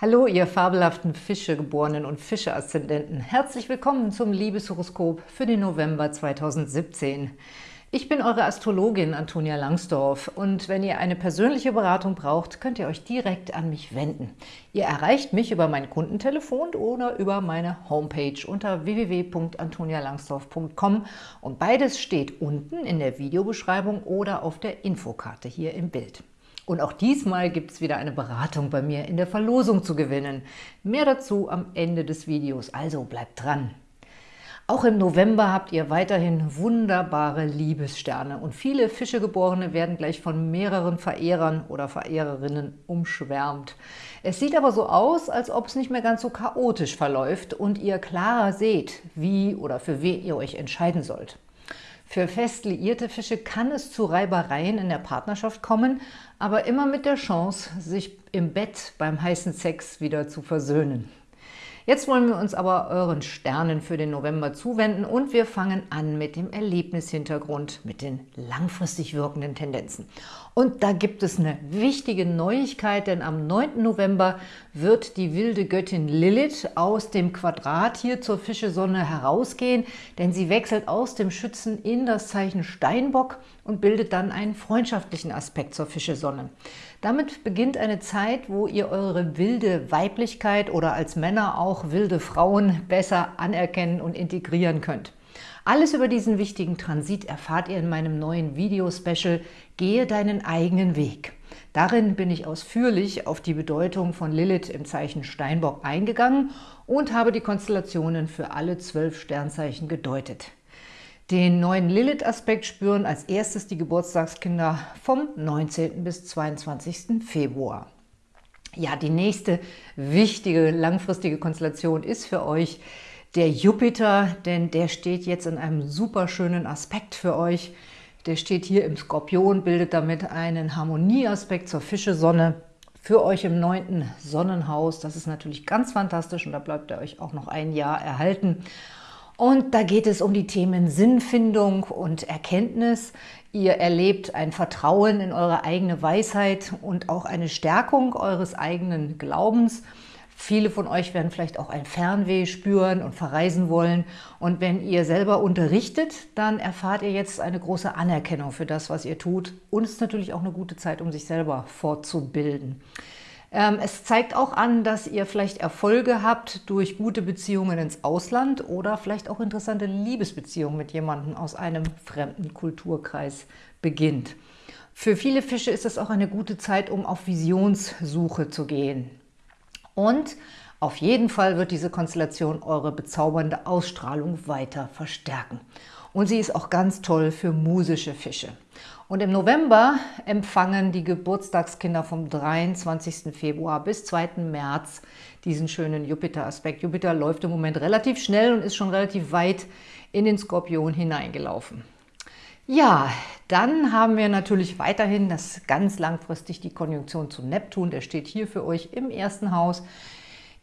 Hallo, ihr fabelhaften Fischegeborenen und Fische-Aszendenten. Herzlich willkommen zum Liebeshoroskop für den November 2017. Ich bin eure Astrologin Antonia Langsdorf und wenn ihr eine persönliche Beratung braucht, könnt ihr euch direkt an mich wenden. Ihr erreicht mich über mein Kundentelefon oder über meine Homepage unter www.antonialangsdorf.com und beides steht unten in der Videobeschreibung oder auf der Infokarte hier im Bild. Und auch diesmal gibt es wieder eine Beratung bei mir in der Verlosung zu gewinnen. Mehr dazu am Ende des Videos, also bleibt dran! Auch im November habt ihr weiterhin wunderbare Liebessterne und viele Fischegeborene werden gleich von mehreren Verehrern oder Verehrerinnen umschwärmt. Es sieht aber so aus, als ob es nicht mehr ganz so chaotisch verläuft und ihr klarer seht, wie oder für wen ihr euch entscheiden sollt. Für fest liierte Fische kann es zu Reibereien in der Partnerschaft kommen, aber immer mit der Chance, sich im Bett beim heißen Sex wieder zu versöhnen. Jetzt wollen wir uns aber euren Sternen für den November zuwenden und wir fangen an mit dem Erlebnishintergrund, mit den langfristig wirkenden Tendenzen. Und da gibt es eine wichtige Neuigkeit, denn am 9. November wird die wilde Göttin Lilith aus dem Quadrat hier zur Fischesonne herausgehen, denn sie wechselt aus dem Schützen in das Zeichen Steinbock und bildet dann einen freundschaftlichen Aspekt zur Fischesonne. Damit beginnt eine Zeit, wo ihr eure wilde Weiblichkeit oder als Männer auch wilde Frauen besser anerkennen und integrieren könnt. Alles über diesen wichtigen Transit erfahrt ihr in meinem neuen Video-Special Gehe deinen eigenen Weg. Darin bin ich ausführlich auf die Bedeutung von Lilith im Zeichen Steinbock eingegangen und habe die Konstellationen für alle zwölf Sternzeichen gedeutet. Den neuen Lilith-Aspekt spüren als erstes die Geburtstagskinder vom 19. bis 22. Februar. Ja, die nächste wichtige langfristige Konstellation ist für euch der Jupiter, denn der steht jetzt in einem super schönen Aspekt für euch. Der steht hier im Skorpion, bildet damit einen Harmonieaspekt zur Fische-Sonne für euch im neunten Sonnenhaus. Das ist natürlich ganz fantastisch und da bleibt er euch auch noch ein Jahr erhalten. Und da geht es um die Themen Sinnfindung und Erkenntnis. Ihr erlebt ein Vertrauen in eure eigene Weisheit und auch eine Stärkung eures eigenen Glaubens. Viele von euch werden vielleicht auch ein Fernweh spüren und verreisen wollen. Und wenn ihr selber unterrichtet, dann erfahrt ihr jetzt eine große Anerkennung für das, was ihr tut. Und es ist natürlich auch eine gute Zeit, um sich selber fortzubilden. Ähm, es zeigt auch an, dass ihr vielleicht Erfolge habt durch gute Beziehungen ins Ausland oder vielleicht auch interessante Liebesbeziehungen mit jemandem aus einem fremden Kulturkreis beginnt. Für viele Fische ist es auch eine gute Zeit, um auf Visionssuche zu gehen. Und auf jeden Fall wird diese Konstellation eure bezaubernde Ausstrahlung weiter verstärken. Und sie ist auch ganz toll für musische Fische. Und im November empfangen die Geburtstagskinder vom 23. Februar bis 2. März diesen schönen Jupiter-Aspekt. Jupiter läuft im Moment relativ schnell und ist schon relativ weit in den Skorpion hineingelaufen. Ja, dann haben wir natürlich weiterhin das ganz langfristig die Konjunktion zu Neptun. Der steht hier für euch im ersten Haus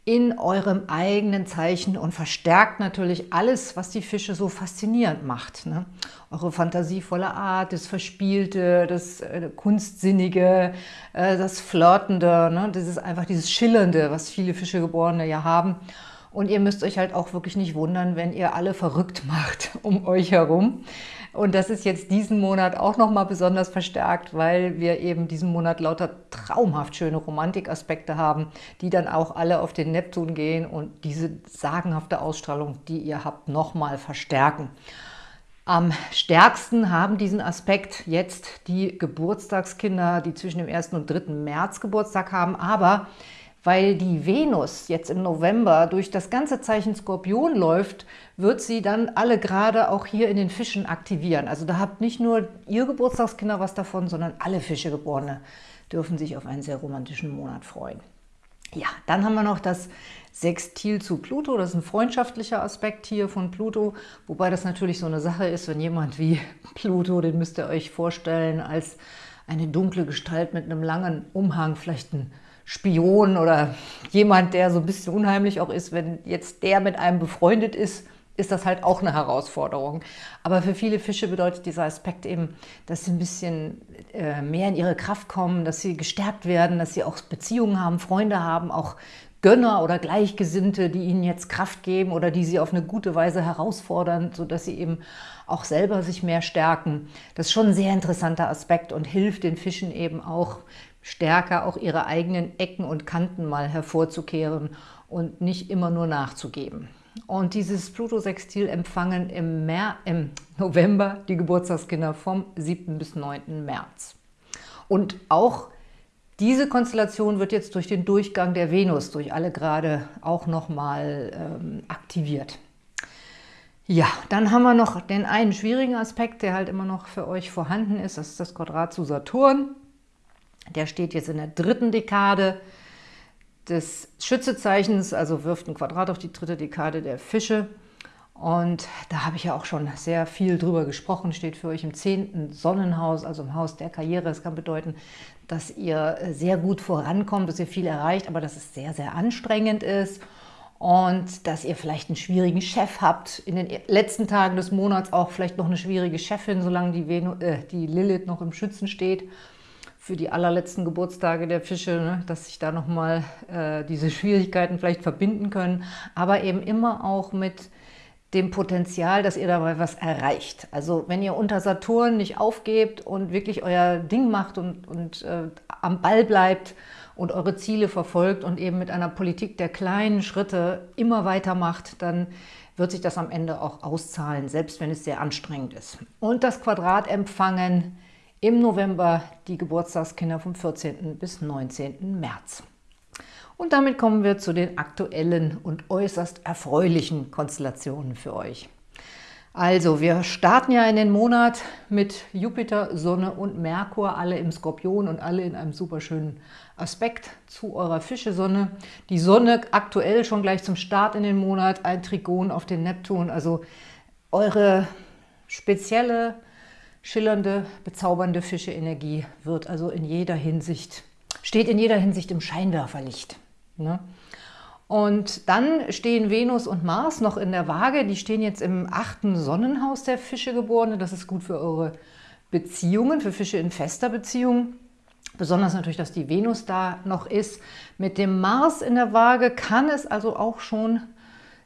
in eurem eigenen Zeichen und verstärkt natürlich alles, was die Fische so faszinierend macht. Ne? Eure fantasievolle Art, das Verspielte, das äh, Kunstsinnige, äh, das Flirtende, ne? das ist einfach dieses Schillernde, was viele Fischegeborene ja haben. Und ihr müsst euch halt auch wirklich nicht wundern, wenn ihr alle verrückt macht um euch herum. Und das ist jetzt diesen Monat auch nochmal besonders verstärkt, weil wir eben diesen Monat lauter traumhaft schöne Romantikaspekte haben, die dann auch alle auf den Neptun gehen und diese sagenhafte Ausstrahlung, die ihr habt, nochmal verstärken. Am stärksten haben diesen Aspekt jetzt die Geburtstagskinder, die zwischen dem 1. und 3. März Geburtstag haben, aber weil die Venus jetzt im November durch das ganze Zeichen Skorpion läuft, wird sie dann alle gerade auch hier in den Fischen aktivieren. Also da habt nicht nur ihr Geburtstagskinder was davon, sondern alle Fischegeborene dürfen sich auf einen sehr romantischen Monat freuen. Ja, dann haben wir noch das Sextil zu Pluto. Das ist ein freundschaftlicher Aspekt hier von Pluto, wobei das natürlich so eine Sache ist, wenn jemand wie Pluto, den müsst ihr euch vorstellen als eine dunkle Gestalt mit einem langen Umhang, vielleicht ein Spion oder jemand, der so ein bisschen unheimlich auch ist, wenn jetzt der mit einem befreundet ist, ist das halt auch eine Herausforderung. Aber für viele Fische bedeutet dieser Aspekt eben, dass sie ein bisschen äh, mehr in ihre Kraft kommen, dass sie gestärkt werden, dass sie auch Beziehungen haben, Freunde haben, auch Gönner oder Gleichgesinnte, die ihnen jetzt Kraft geben oder die sie auf eine gute Weise herausfordern, sodass sie eben auch selber sich mehr stärken. Das ist schon ein sehr interessanter Aspekt und hilft den Fischen eben auch stärker, auch ihre eigenen Ecken und Kanten mal hervorzukehren und nicht immer nur nachzugeben. Und dieses Pluto-Sextil empfangen im, Mer im November die Geburtstagskinder vom 7. bis 9. März. Und auch diese Konstellation wird jetzt durch den Durchgang der Venus, durch alle Grade, auch nochmal ähm, aktiviert. Ja, dann haben wir noch den einen schwierigen Aspekt, der halt immer noch für euch vorhanden ist. Das ist das Quadrat zu Saturn. Der steht jetzt in der dritten Dekade des Schützezeichens, also wirft ein Quadrat auf die dritte Dekade der Fische. Und da habe ich ja auch schon sehr viel drüber gesprochen, steht für euch im zehnten Sonnenhaus, also im Haus der Karriere. Das kann bedeuten, dass ihr sehr gut vorankommt, dass ihr viel erreicht, aber dass es sehr, sehr anstrengend ist und dass ihr vielleicht einen schwierigen Chef habt. In den letzten Tagen des Monats auch vielleicht noch eine schwierige Chefin, solange die, Venu äh, die Lilith noch im Schützen steht für die allerletzten Geburtstage der Fische, ne, dass sich da nochmal äh, diese Schwierigkeiten vielleicht verbinden können, aber eben immer auch mit dem Potenzial, dass ihr dabei was erreicht. Also wenn ihr unter Saturn nicht aufgebt und wirklich euer Ding macht und, und äh, am Ball bleibt und eure Ziele verfolgt und eben mit einer Politik der kleinen Schritte immer weitermacht, dann wird sich das am Ende auch auszahlen, selbst wenn es sehr anstrengend ist. Und das Quadrat empfangen im November die Geburtstagskinder vom 14. bis 19. März. Und damit kommen wir zu den aktuellen und äußerst erfreulichen Konstellationen für euch. Also, wir starten ja in den Monat mit Jupiter, Sonne und Merkur, alle im Skorpion und alle in einem super schönen Aspekt zu eurer Fische-Sonne. Die Sonne aktuell schon gleich zum Start in den Monat, ein Trigon auf den Neptun, also eure spezielle schillernde, bezaubernde Fische-Energie wird also in jeder Hinsicht, steht in jeder Hinsicht im Scheinwerferlicht. Ne? Und dann stehen Venus und Mars noch in der Waage. Die stehen jetzt im achten Sonnenhaus der Fischegeborene. Das ist gut für eure Beziehungen, für Fische in fester Beziehung. Besonders natürlich, dass die Venus da noch ist. Mit dem Mars in der Waage kann es also auch schon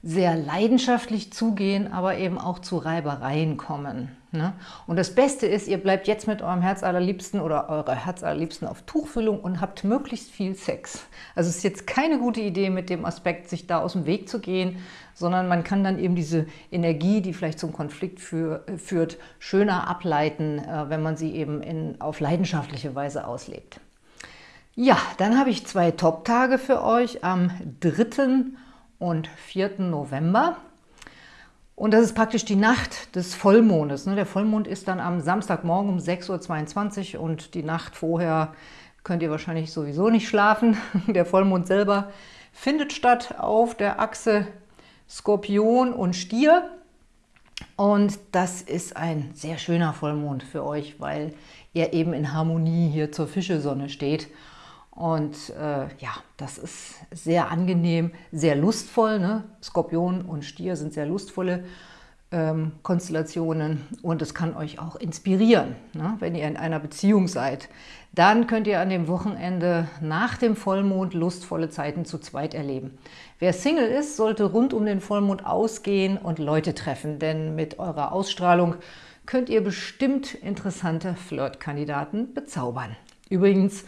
sehr leidenschaftlich zugehen, aber eben auch zu Reibereien kommen. Ne? Und das Beste ist, ihr bleibt jetzt mit eurem Herz allerliebsten oder eurer Herz allerliebsten auf Tuchfüllung und habt möglichst viel Sex. Also es ist jetzt keine gute Idee mit dem Aspekt, sich da aus dem Weg zu gehen, sondern man kann dann eben diese Energie, die vielleicht zum Konflikt für, führt, schöner ableiten, äh, wenn man sie eben in, auf leidenschaftliche Weise auslebt. Ja, dann habe ich zwei Top-Tage für euch am 3. und 4. November. Und das ist praktisch die Nacht des Vollmondes. Ne? Der Vollmond ist dann am Samstagmorgen um 6.22 Uhr und die Nacht vorher könnt ihr wahrscheinlich sowieso nicht schlafen. Der Vollmond selber findet statt auf der Achse Skorpion und Stier. Und das ist ein sehr schöner Vollmond für euch, weil er eben in Harmonie hier zur Fischesonne steht. Und äh, ja, das ist sehr angenehm, sehr lustvoll. Ne? Skorpion und Stier sind sehr lustvolle ähm, Konstellationen und es kann euch auch inspirieren, ne? wenn ihr in einer Beziehung seid. Dann könnt ihr an dem Wochenende nach dem Vollmond lustvolle Zeiten zu zweit erleben. Wer Single ist, sollte rund um den Vollmond ausgehen und Leute treffen, denn mit eurer Ausstrahlung könnt ihr bestimmt interessante Flirtkandidaten bezaubern. Übrigens,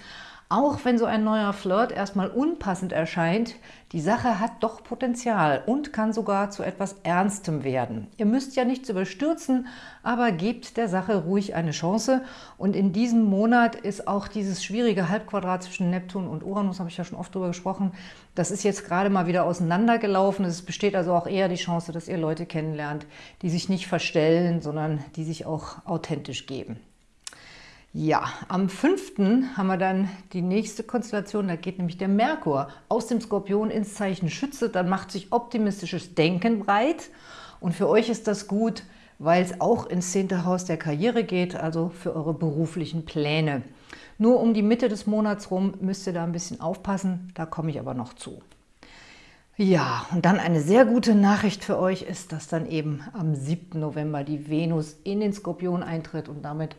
auch wenn so ein neuer Flirt erstmal unpassend erscheint, die Sache hat doch Potenzial und kann sogar zu etwas Ernstem werden. Ihr müsst ja nichts überstürzen, aber gebt der Sache ruhig eine Chance. Und in diesem Monat ist auch dieses schwierige Halbquadrat zwischen Neptun und Uranus, habe ich ja schon oft drüber gesprochen, das ist jetzt gerade mal wieder auseinandergelaufen. Es besteht also auch eher die Chance, dass ihr Leute kennenlernt, die sich nicht verstellen, sondern die sich auch authentisch geben. Ja, am 5. haben wir dann die nächste Konstellation, da geht nämlich der Merkur aus dem Skorpion ins Zeichen Schütze, dann macht sich optimistisches Denken breit und für euch ist das gut, weil es auch ins 10. Haus der Karriere geht, also für eure beruflichen Pläne. Nur um die Mitte des Monats rum müsst ihr da ein bisschen aufpassen, da komme ich aber noch zu. Ja, und dann eine sehr gute Nachricht für euch ist, dass dann eben am 7. November die Venus in den Skorpion eintritt und damit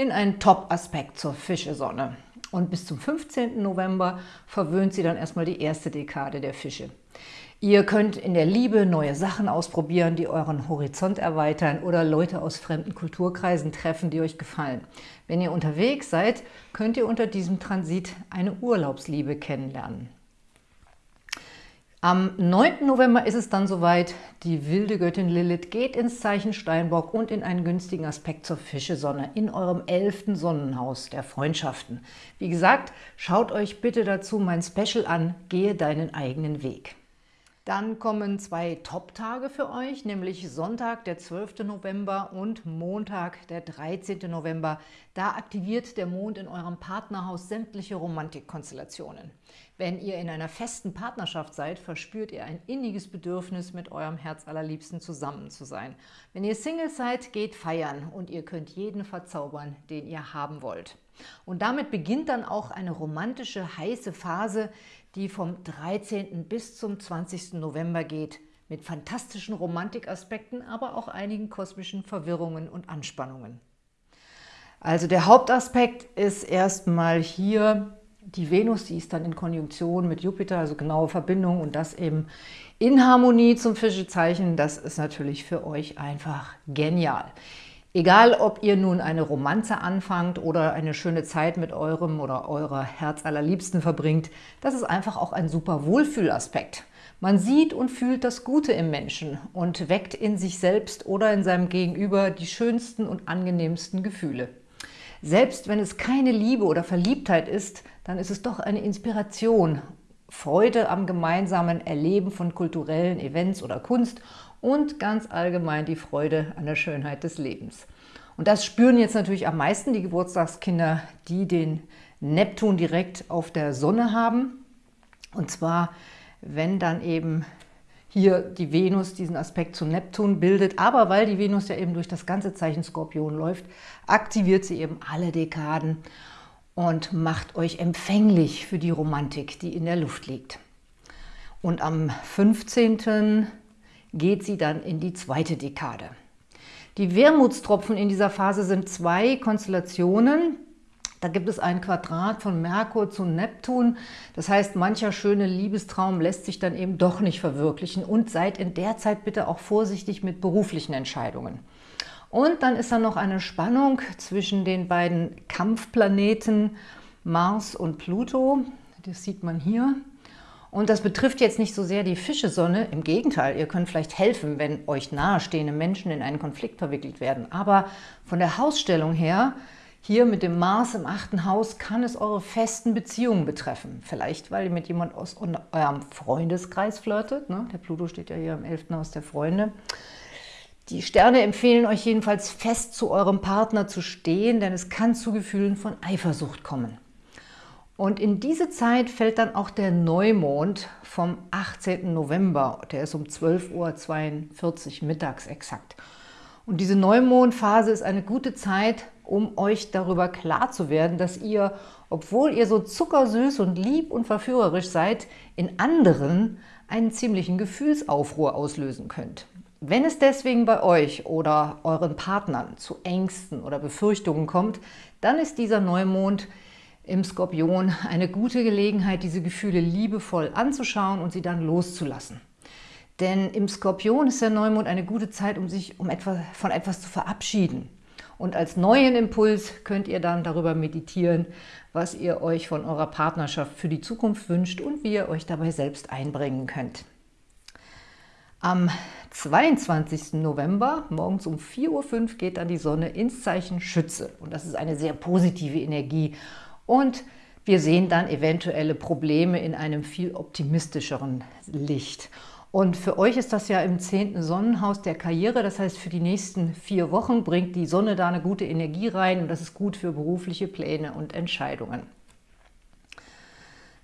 in einen Top-Aspekt zur Fischesonne. Und bis zum 15. November verwöhnt sie dann erstmal die erste Dekade der Fische. Ihr könnt in der Liebe neue Sachen ausprobieren, die euren Horizont erweitern oder Leute aus fremden Kulturkreisen treffen, die euch gefallen. Wenn ihr unterwegs seid, könnt ihr unter diesem Transit eine Urlaubsliebe kennenlernen. Am 9. November ist es dann soweit, die wilde Göttin Lilith geht ins Zeichen Steinbock und in einen günstigen Aspekt zur Fischesonne in eurem elften Sonnenhaus der Freundschaften. Wie gesagt, schaut euch bitte dazu mein Special an, gehe deinen eigenen Weg. Dann kommen zwei Top-Tage für euch, nämlich Sonntag, der 12. November und Montag, der 13. November. Da aktiviert der Mond in eurem Partnerhaus sämtliche Romantikkonstellationen. Wenn ihr in einer festen Partnerschaft seid, verspürt ihr ein inniges Bedürfnis, mit eurem Herz allerliebsten zusammen zu sein. Wenn ihr Single seid, geht feiern und ihr könnt jeden verzaubern, den ihr haben wollt. Und damit beginnt dann auch eine romantische, heiße Phase, die vom 13. bis zum 20. November geht, mit fantastischen Romantikaspekten, aber auch einigen kosmischen Verwirrungen und Anspannungen. Also der Hauptaspekt ist erstmal hier die Venus, die ist dann in Konjunktion mit Jupiter, also genaue Verbindung und das eben in Harmonie zum Fischezeichen. Das ist natürlich für euch einfach genial. Egal, ob ihr nun eine Romanze anfangt oder eine schöne Zeit mit eurem oder eurer Herzallerliebsten verbringt, das ist einfach auch ein super Wohlfühlaspekt. Man sieht und fühlt das Gute im Menschen und weckt in sich selbst oder in seinem Gegenüber die schönsten und angenehmsten Gefühle. Selbst wenn es keine Liebe oder Verliebtheit ist, dann ist es doch eine Inspiration, Freude am gemeinsamen Erleben von kulturellen Events oder Kunst und ganz allgemein die Freude an der Schönheit des Lebens. Und das spüren jetzt natürlich am meisten die Geburtstagskinder, die den Neptun direkt auf der Sonne haben. Und zwar, wenn dann eben hier die Venus diesen Aspekt zu Neptun bildet. Aber weil die Venus ja eben durch das ganze Zeichen Skorpion läuft, aktiviert sie eben alle Dekaden und macht euch empfänglich für die Romantik, die in der Luft liegt. Und am 15 geht sie dann in die zweite Dekade. Die Wermutstropfen in dieser Phase sind zwei Konstellationen. Da gibt es ein Quadrat von Merkur zu Neptun. Das heißt, mancher schöne Liebestraum lässt sich dann eben doch nicht verwirklichen. Und seid in der Zeit bitte auch vorsichtig mit beruflichen Entscheidungen. Und dann ist da noch eine Spannung zwischen den beiden Kampfplaneten Mars und Pluto. Das sieht man hier. Und das betrifft jetzt nicht so sehr die Fischesonne, im Gegenteil, ihr könnt vielleicht helfen, wenn euch nahestehende Menschen in einen Konflikt verwickelt werden. Aber von der Hausstellung her, hier mit dem Mars im achten Haus, kann es eure festen Beziehungen betreffen. Vielleicht, weil ihr mit jemand aus eurem Freundeskreis flirtet. Ne? Der Pluto steht ja hier im elften Haus der Freunde. Die Sterne empfehlen euch jedenfalls fest zu eurem Partner zu stehen, denn es kann zu Gefühlen von Eifersucht kommen. Und in diese Zeit fällt dann auch der Neumond vom 18. November. Der ist um 12.42 Uhr mittags exakt. Und diese Neumondphase ist eine gute Zeit, um euch darüber klar zu werden, dass ihr, obwohl ihr so zuckersüß und lieb und verführerisch seid, in anderen einen ziemlichen Gefühlsaufruhr auslösen könnt. Wenn es deswegen bei euch oder euren Partnern zu Ängsten oder Befürchtungen kommt, dann ist dieser Neumond im Skorpion eine gute Gelegenheit, diese Gefühle liebevoll anzuschauen und sie dann loszulassen. Denn im Skorpion ist der Neumond eine gute Zeit, um sich um etwas, von etwas zu verabschieden. Und als neuen Impuls könnt ihr dann darüber meditieren, was ihr euch von eurer Partnerschaft für die Zukunft wünscht und wie ihr euch dabei selbst einbringen könnt. Am 22. November, morgens um 4.05 Uhr, geht dann die Sonne ins Zeichen Schütze. Und das ist eine sehr positive Energie und wir sehen dann eventuelle Probleme in einem viel optimistischeren Licht. Und für euch ist das ja im zehnten Sonnenhaus der Karriere, das heißt für die nächsten vier Wochen bringt die Sonne da eine gute Energie rein und das ist gut für berufliche Pläne und Entscheidungen.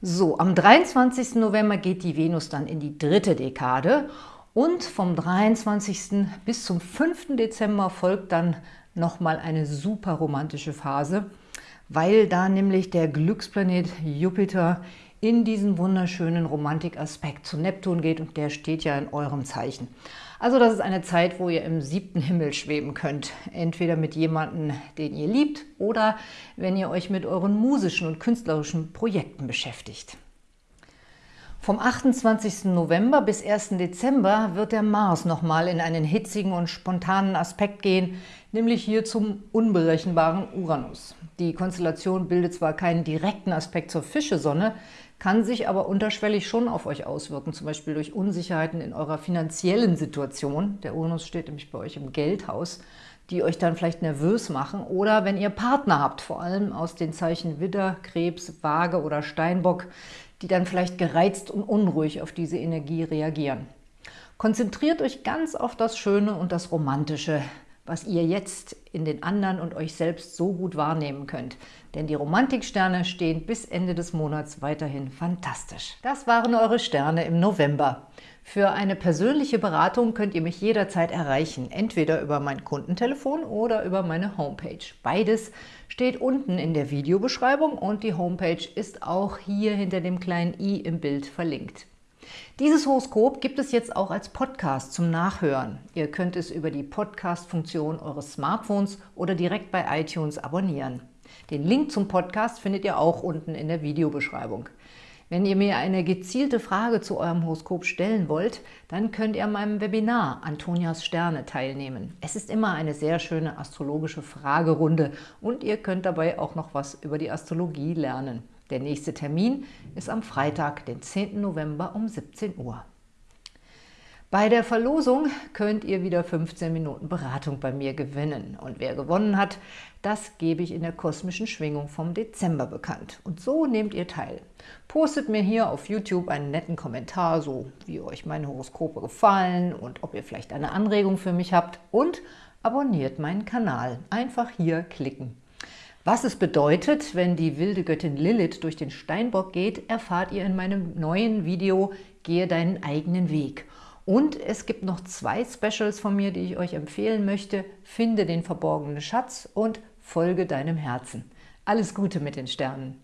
So, am 23. November geht die Venus dann in die dritte Dekade und vom 23. bis zum 5. Dezember folgt dann nochmal eine super romantische Phase – weil da nämlich der Glücksplanet Jupiter in diesen wunderschönen Romantikaspekt zu Neptun geht und der steht ja in eurem Zeichen. Also das ist eine Zeit, wo ihr im siebten Himmel schweben könnt. Entweder mit jemandem, den ihr liebt oder wenn ihr euch mit euren musischen und künstlerischen Projekten beschäftigt. Vom 28. November bis 1. Dezember wird der Mars nochmal in einen hitzigen und spontanen Aspekt gehen, nämlich hier zum unberechenbaren Uranus. Die Konstellation bildet zwar keinen direkten Aspekt zur Fischesonne, kann sich aber unterschwellig schon auf euch auswirken, zum Beispiel durch Unsicherheiten in eurer finanziellen Situation. Der Uranus steht nämlich bei euch im Geldhaus, die euch dann vielleicht nervös machen. Oder wenn ihr Partner habt, vor allem aus den Zeichen Widder, Krebs, Waage oder Steinbock, die dann vielleicht gereizt und unruhig auf diese Energie reagieren. Konzentriert euch ganz auf das Schöne und das Romantische, was ihr jetzt in den anderen und euch selbst so gut wahrnehmen könnt. Denn die Romantiksterne stehen bis Ende des Monats weiterhin fantastisch. Das waren eure Sterne im November. Für eine persönliche Beratung könnt ihr mich jederzeit erreichen, entweder über mein Kundentelefon oder über meine Homepage. Beides steht unten in der Videobeschreibung und die Homepage ist auch hier hinter dem kleinen i im Bild verlinkt. Dieses Horoskop gibt es jetzt auch als Podcast zum Nachhören. Ihr könnt es über die Podcast-Funktion eures Smartphones oder direkt bei iTunes abonnieren. Den Link zum Podcast findet ihr auch unten in der Videobeschreibung. Wenn ihr mir eine gezielte Frage zu eurem Horoskop stellen wollt, dann könnt ihr an meinem Webinar Antonias Sterne teilnehmen. Es ist immer eine sehr schöne astrologische Fragerunde und ihr könnt dabei auch noch was über die Astrologie lernen. Der nächste Termin ist am Freitag, den 10. November um 17 Uhr. Bei der Verlosung könnt ihr wieder 15 Minuten Beratung bei mir gewinnen. Und wer gewonnen hat, das gebe ich in der kosmischen Schwingung vom Dezember bekannt. Und so nehmt ihr teil. Postet mir hier auf YouTube einen netten Kommentar, so wie euch meine Horoskope gefallen und ob ihr vielleicht eine Anregung für mich habt. Und abonniert meinen Kanal. Einfach hier klicken. Was es bedeutet, wenn die wilde Göttin Lilith durch den Steinbock geht, erfahrt ihr in meinem neuen Video Gehe deinen eigenen Weg. Und es gibt noch zwei Specials von mir, die ich euch empfehlen möchte. Finde den verborgenen Schatz und folge deinem Herzen. Alles Gute mit den Sternen!